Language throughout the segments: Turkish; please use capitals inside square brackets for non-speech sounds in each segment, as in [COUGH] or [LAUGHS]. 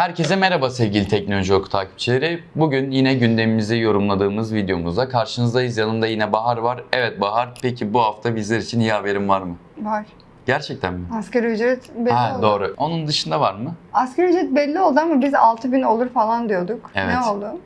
Herkese merhaba sevgili Teknoloji Oku takipçileri. Bugün yine gündemimizi yorumladığımız videomuzda karşınızdayız. Yanımda yine Bahar var. Evet Bahar, peki bu hafta bizler için iyi haberin var mı? Var. Gerçekten mi? Asgari ücret belli Ha oldu. doğru. Onun dışında var mı? Asgari ücret belli oldu ama biz 6000 olur falan diyorduk. Evet. Ne oldu?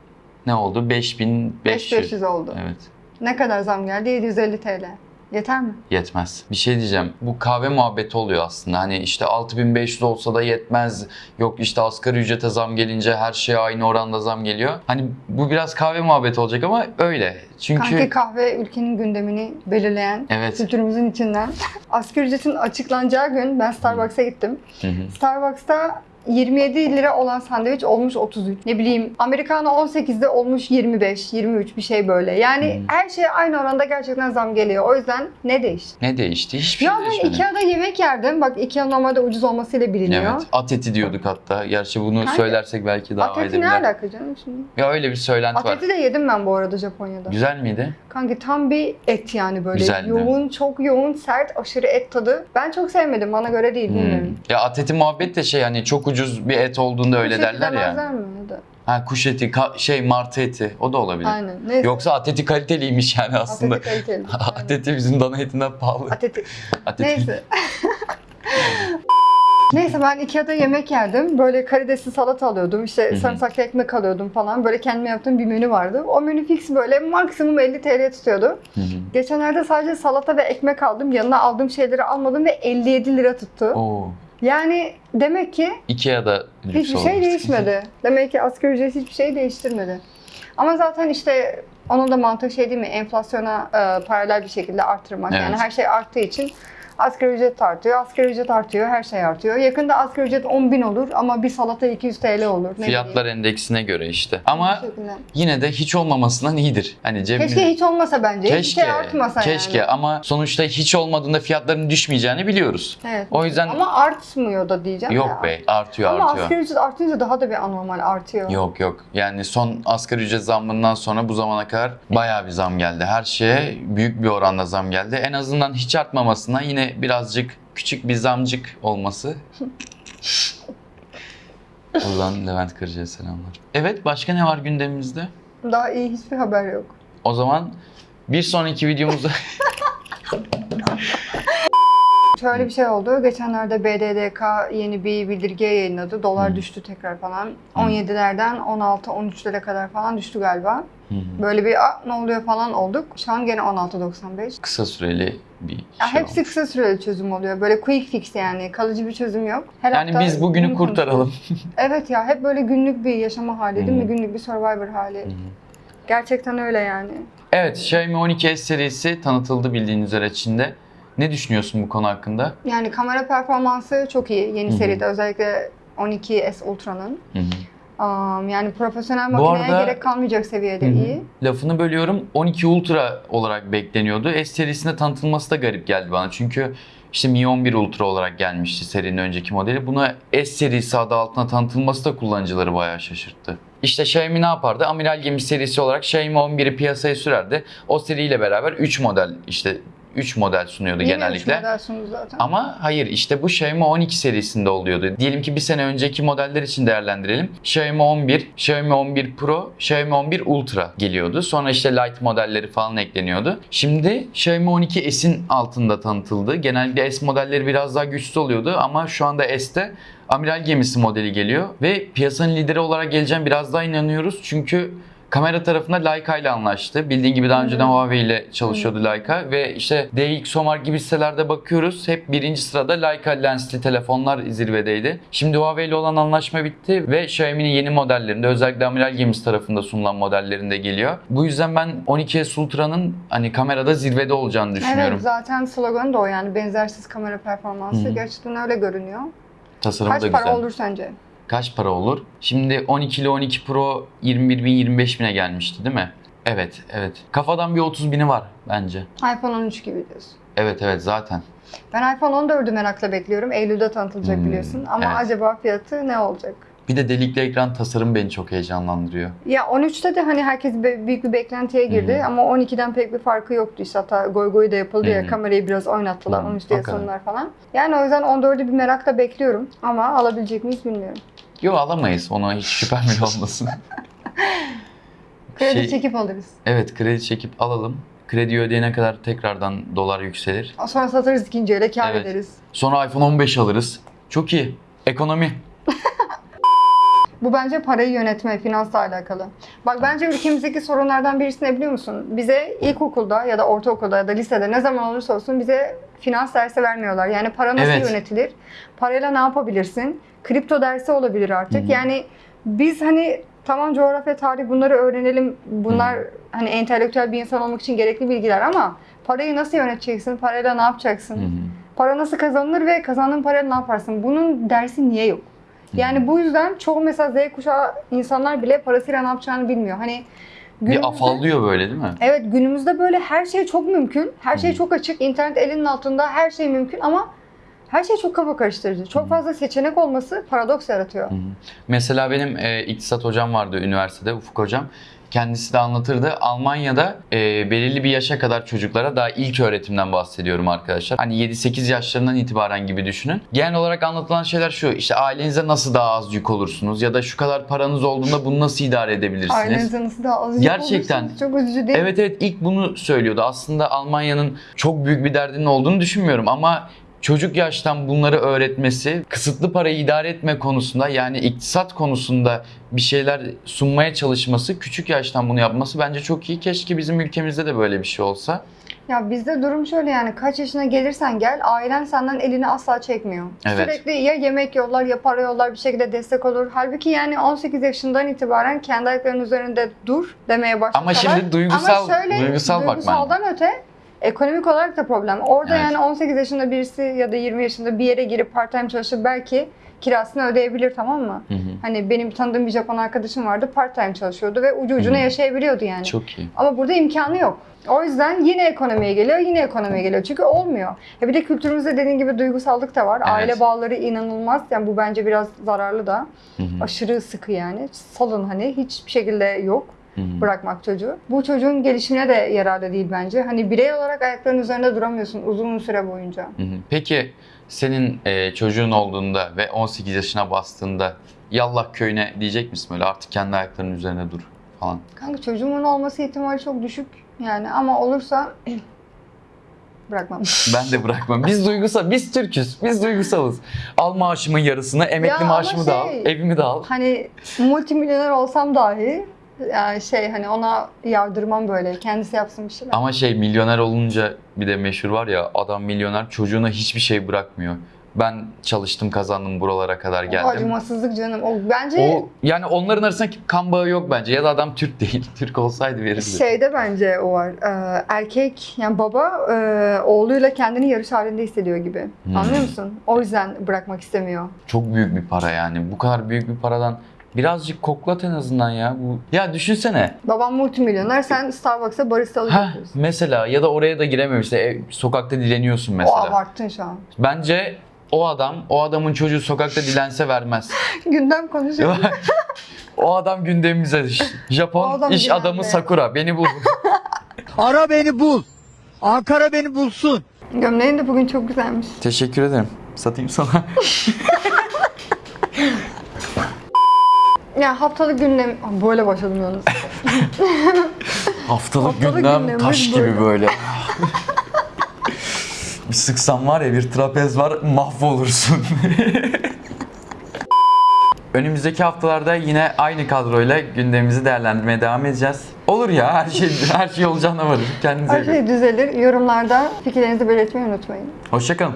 Ne oldu? 5500. 5500 oldu. Evet. Ne kadar zam geldi? 750 TL. Yeter mi? Yetmez. Bir şey diyeceğim. Bu kahve muhabbeti oluyor aslında. Hani işte 6500 olsa da yetmez. Yok işte asgari ücrete zam gelince her şeye aynı oranda zam geliyor. Hani bu biraz kahve muhabbeti olacak ama öyle. Çünkü Kanki kahve ülkenin gündemini belirleyen Evet. kültürümüzün içinden. [LAUGHS] Asgari ücretin açıklanacağı gün ben Starbucks'a gittim. Hı hı. Starbucks'ta 27 lira olan sandviç olmuş 33. Ne bileyim Americano 18'de olmuş 25, 23 bir şey böyle. Yani Hmm. her şeye aynı oranda gerçekten zam geliyor. O yüzden ne değişti? ne değişti? Hiçbir şey Ya ben değişmedi. Ikea'da yemek yerdim. Bak Ikea normalde ucuz olmasıyla biliniyor. Evet. At eti diyorduk hatta. Gerçi bunu Kanka, söylersek belki daha At eti ne aydınlar. alaka canım şimdi? Ya öyle bir söylenti At var. eti de yedim ben bu arada Japonya'da. Güzel miydi? Kanka tam bir et yani böyle. Güzel, yoğun, çok yoğun, sert, aşırı et tadı. Ben çok sevmedim. Bana göre değil. Hmm. Bilmiyorum. Ya at eti muhabbet de şey hani çok ucuz bir et olduğunda öyle Kuş eti derler ya. mi ya da? Ha kuş eti, şey martı eti o da olabilir. Aynen. Neyse. Yoksa at eti kaliteliymiş yani aslında. At eti kaliteli. [LAUGHS] at eti bizim dana etinden pahalı. At eti. At eti. Neyse. [LAUGHS] Neyse ben Ikea'da yemek yerdim. Böyle karidesli salata alıyordum. İşte sarımsaklı ekmek alıyordum falan. Böyle kendime yaptığım bir menü vardı. O menü fix böyle maksimum 50 TL tutuyordu. Hı hı. Geçenlerde sadece salata ve ekmek aldım. Yanına aldığım şeyleri almadım ve 57 lira tuttu. Oo. Yani demek ki Ikea'da hiçbir şey değişmedi. [LAUGHS] Demek ki asgari ücret hiçbir şey değiştirmedi. Ama zaten işte onun da mantığı şey değil mi? Enflasyona e, paralel bir şekilde arttırmak. Evet. Yani her şey arttığı için asgari ücret artıyor, asgari ücret artıyor, her şey artıyor. Yakında asgari ücret 10 bin olur ama bir salata 200 TL olur. Ne Fiyatlar endeksine göre işte. bileyim. Ama yine de hiç olmamasından iyidir. Hani cebimiz... Keşke hiç olmasa bence. Keşke, şey artmasa keşke yani. ama sonuçta hiç olmadığında fiyatların düşmeyeceğini biliyoruz. Evet. O yüzden Ama artmıyor da diyeceğim yok ya. be artıyor Ama artıyor. asgari ücret artınca daha da bir anormal artıyor. Yok yok. Yani son asgari ücret zammından sonra bu zamana kadar bayağı bir zam geldi. Her şeye büyük bir oranda zam geldi. En azından hiç artmamasına yine birazcık küçük bir zamcık olması. Buradan Levent Kırcı'ya selamlar. Evet başka ne var gündemimizde? Daha iyi hiçbir haber yok. O zaman bir sonraki videomuzda [LAUGHS] Şöyle bir şey oldu. Geçenlerde BDDK yeni bir bildirge yayınladı. Dolar Hı. düştü tekrar falan. 17'lerden 16-13'lere kadar falan düştü galiba. Hı hı. Böyle bir "Aa, ne oluyor falan olduk. Şu an gene 16.95. kısa süreli bir Ya şey hepsi olmuş. kısa süreli çözüm oluyor. Böyle quick fix yani. Kalıcı bir çözüm yok. Her Yani hafta biz bugünü kurtaralım. [LAUGHS] Evet ya hep böyle günlük bir yaşama hali değil Hı. mi? Günlük bir survivor hali. Hı hı. Gerçekten öyle yani. Evet, Xiaomi 12S serisi tanıtıldı bildiğiniz üzere Çin'de. Ne düşünüyorsun bu konu hakkında? Yani kamera performansı çok iyi yeni Hı hı. seride. Özellikle 12S Ultra'nın. Um, yani profesyonel Bu makineye arada- gerek kalmayacak seviyede Hı hı. iyi. Lafını bölüyorum. 12 Ultra olarak bekleniyordu. S serisinde tanıtılması da garip geldi bana. Çünkü işte Mi 11 Ultra olarak gelmişti serinin önceki modeli. Buna S serisi adı altına tanıtılması da kullanıcıları bayağı şaşırttı. İşte Xiaomi ne yapardı? Amiral gemi serisi olarak Xiaomi 11'i piyasaya sürerdi. O seriyle beraber 3 model işte 3 model sunuyordu Yine genellikle. üç model sundu zaten. Ama hayır işte bu Xiaomi 12 serisinde oluyordu. Diyelim ki bir sene önceki modeller için değerlendirelim. Xiaomi 11, Xiaomi 11 Pro, Xiaomi 11 Ultra geliyordu. Sonra işte Lite modelleri falan ekleniyordu. Şimdi Xiaomi 12 S'in altında tanıtıldı. Genellikle S modelleri biraz daha güçlü oluyordu ama şu anda S'te amiral gemisi modeli geliyor. Ve piyasanın lideri olarak geleceğim biraz daha inanıyoruz. Çünkü Kamera tarafında Leica ile anlaştı. Bildiğin gibi daha önceden Huawei ile çalışıyordu Leica ve işte DxOMark gibi sitelerde bakıyoruz. Hep birinci sırada Leica lensli telefonlar zirvedeydi. Şimdi Huawei ile olan anlaşma bitti ve Xiaomi'nin yeni modellerinde özellikle Amiral Gemisi tarafında sunulan modellerinde geliyor. Bu yüzden ben 12S Ultra'nın hani kamerada zirvede olacağını düşünüyorum. Evet zaten sloganı da o yani benzersiz kamera performansı. Hı hı. Gerçekten öyle görünüyor. Tasarımı Kaç da para güzel. olur sence? Kaç para olur? Şimdi 12 ile 12 Pro 21 bin 25 bine gelmişti değil mi? Evet, evet. Kafadan bir 30 bini var bence. iPhone 13 gibi diyorsun. Evet evet zaten. Ben iPhone 14'ü merakla bekliyorum. Eylül'de tanıtılacak Hmm, biliyorsun. Ama evet. acaba fiyatı ne olacak? Bir de delikli ekran tasarım beni çok heyecanlandırıyor. Ya 13'te de hani herkes büyük bir beklentiye girdi Hı hı. ama 12'den pek bir farkı yoktu işte hatta goy goy da yapıldı Hı ya hı. kamerayı biraz oynattılar Hı, 13'te hakikaten. sunumlar falan. Yani o yüzden 14'ü bir merakla bekliyorum ama alabilecek miyiz bilmiyorum. Yok alamayız. Ona hiç şüphem bile olmasın. [LAUGHS] Kredi Şey- çekip alırız. Evet kredi çekip alalım. Kredi ödeyene kadar tekrardan dolar yükselir. Sonra satarız ikinci ele kar Evet. ederiz. Sonra iPhone 15 alırız. Çok iyi. Ekonomi. Bu bence parayı yönetme, finansla alakalı. Bak bence ülkemizdeki sorunlardan birisi ne biliyor musun? Bize ilkokulda ya da ortaokulda ya da lisede ne zaman olursa olsun bize finans dersi vermiyorlar. Yani para nasıl Evet. yönetilir? Parayla ne yapabilirsin? Kripto dersi olabilir artık. Yani biz hani tamam coğrafya, tarih bunları öğrenelim. Bunlar hani entelektüel bir insan olmak için gerekli bilgiler ama parayı nasıl yöneteceksin? Parayla ne yapacaksın? Para nasıl kazanılır ve kazandığın parayla ne yaparsın? Bunun dersi niye yok? Yani bu yüzden çoğu mesela Z kuşağı insanlar bile parasıyla ne yapacağını bilmiyor. Hani günümüzde- Bir afallıyor böyle değil mi? Evet günümüzde böyle her şey çok mümkün. Her şey çok açık. internet elinin altında her şey mümkün ama her şey çok kafa karıştırıcı. Çok fazla seçenek olması paradoks yaratıyor. Hı hı. Mesela benim e, iktisat hocam vardı üniversitede, Ufuk hocam. Kendisi de anlatırdı. Almanya'da e, belirli bir yaşa kadar çocuklara daha ilk öğretimden bahsediyorum arkadaşlar. Hani 7-8 yaşlarından itibaren gibi düşünün. Genel olarak anlatılan şeyler şu. işte ailenize nasıl daha az yük olursunuz ya da şu kadar paranız olduğunda bunu nasıl idare edebilirsiniz? Ailenize nasıl daha az yük Gerçekten. olursunuz? Çok üzücü değil mi? Evet evet ilk bunu söylüyordu. Aslında Almanya'nın çok büyük bir derdinin olduğunu düşünmüyorum ama çocuk yaştan bunları öğretmesi, kısıtlı parayı idare etme konusunda yani iktisat konusunda bir şeyler sunmaya çalışması, küçük yaştan bunu yapması bence çok iyi. Keşke bizim ülkemizde de böyle bir şey olsa. Ya bizde durum şöyle yani kaç yaşına gelirsen gel ailen senden elini asla çekmiyor. Evet. Sürekli ya yemek yollar ya para yollar bir şekilde destek olur. Halbuki yani 18 yaşından itibaren kendi ayaklarının üzerinde dur demeye başlasalar. Ama şimdi duygusal Ama şöyle, duygusal bakman. duygusaldan öte ekonomik olarak da problem. Orada Evet. yani 18 yaşında birisi ya da 20 yaşında bir yere girip part time çalışıp belki kirasını ödeyebilir tamam mı? Hı hı. Hani benim tanıdığım bir Japon arkadaşım vardı part time çalışıyordu ve ucu ucuna Hı. yaşayabiliyordu yani. Çok iyi. Ama burada imkanı yok. O yüzden yine ekonomiye geliyor, yine ekonomiye geliyor. Çünkü olmuyor. Ya bir de kültürümüzde dediğin gibi duygusallık da var. Evet. Aile bağları inanılmaz. Yani bu bence biraz zararlı da. Hı hı. Aşırı sıkı yani. Salın hani hiçbir şekilde yok Hı. bırakmak çocuğu. Bu çocuğun gelişimine de yararlı değil bence. Hani birey olarak ayaklarının üzerinde duramıyorsun uzun süre boyunca. Hı. Peki senin e, çocuğun olduğunda ve 18 yaşına bastığında Yallah köyüne diyecek misin böyle artık kendi ayaklarının üzerine dur falan? Kanka çocuğumun olması ihtimali çok düşük. Yani ama olursa [CLEARS THROAT] bırakmam. [LAUGHS] Ben de bırakmam. Biz duygusal, biz Türküz. Biz duygusalız. Al maaşımın yarısını, emekli Ya maaşımı da al, şey- evimi de al. hani multimilyoner olsam dahi yani şey hani ona yardırmam böyle. Kendisi yapsın bir şeyler. Ama şey milyoner olunca bir de meşhur var ya adam milyoner çocuğuna hiçbir şey bırakmıyor. Ben çalıştım kazandım buralara kadar O geldim. acımasızlık canım. O bence O yani onların arasında kan bağı yok bence ya da adam Türk değil. [LAUGHS] Türk olsaydı verirdi. şeyde bence o var. Ee, erkek yani baba e, oğluyla kendini yarış halinde hissediyor gibi. Hmm. Anlıyor musun? O yüzden bırakmak istemiyor. Çok büyük bir para yani. Bu kadar büyük bir paradan birazcık koklat en azından ya. Bu ya düşünsene. Babam multimilyoner, sen Starbucks'a baristalık Ha yapıyorsun. mesela ya da oraya da girememişse ev, sokakta dileniyorsun O mesela. abarttın şu an. Bence o adam, o adamın çocuğu sokakta dilense vermez. [LAUGHS] Gündem konuşuyor. [LAUGHS] o adam gündemimize O Japon adam iş dilendi. adamı Sakura beni bul. [LAUGHS] Ara beni bul. Ankara beni bulsun. Gömleğin de bugün çok güzelmiş. Teşekkür ederim. Satayım sana. Ya haftalık gündem... Böyle başladım yalnız. [LAUGHS] Haftalık, Haftalık gündem taş gibi böyle. böyle. [LAUGHS] bir sıksam var ya bir trapez var mahvolursun. [LAUGHS] Önümüzdeki haftalarda yine aynı kadroyla gündemimizi değerlendirmeye devam edeceğiz. Olur ya her şey her şey olacağına varır. Kendinize Her şey düzelir. Yorumlarda fikirlerinizi belirtmeyi unutmayın. Hoşçakalın.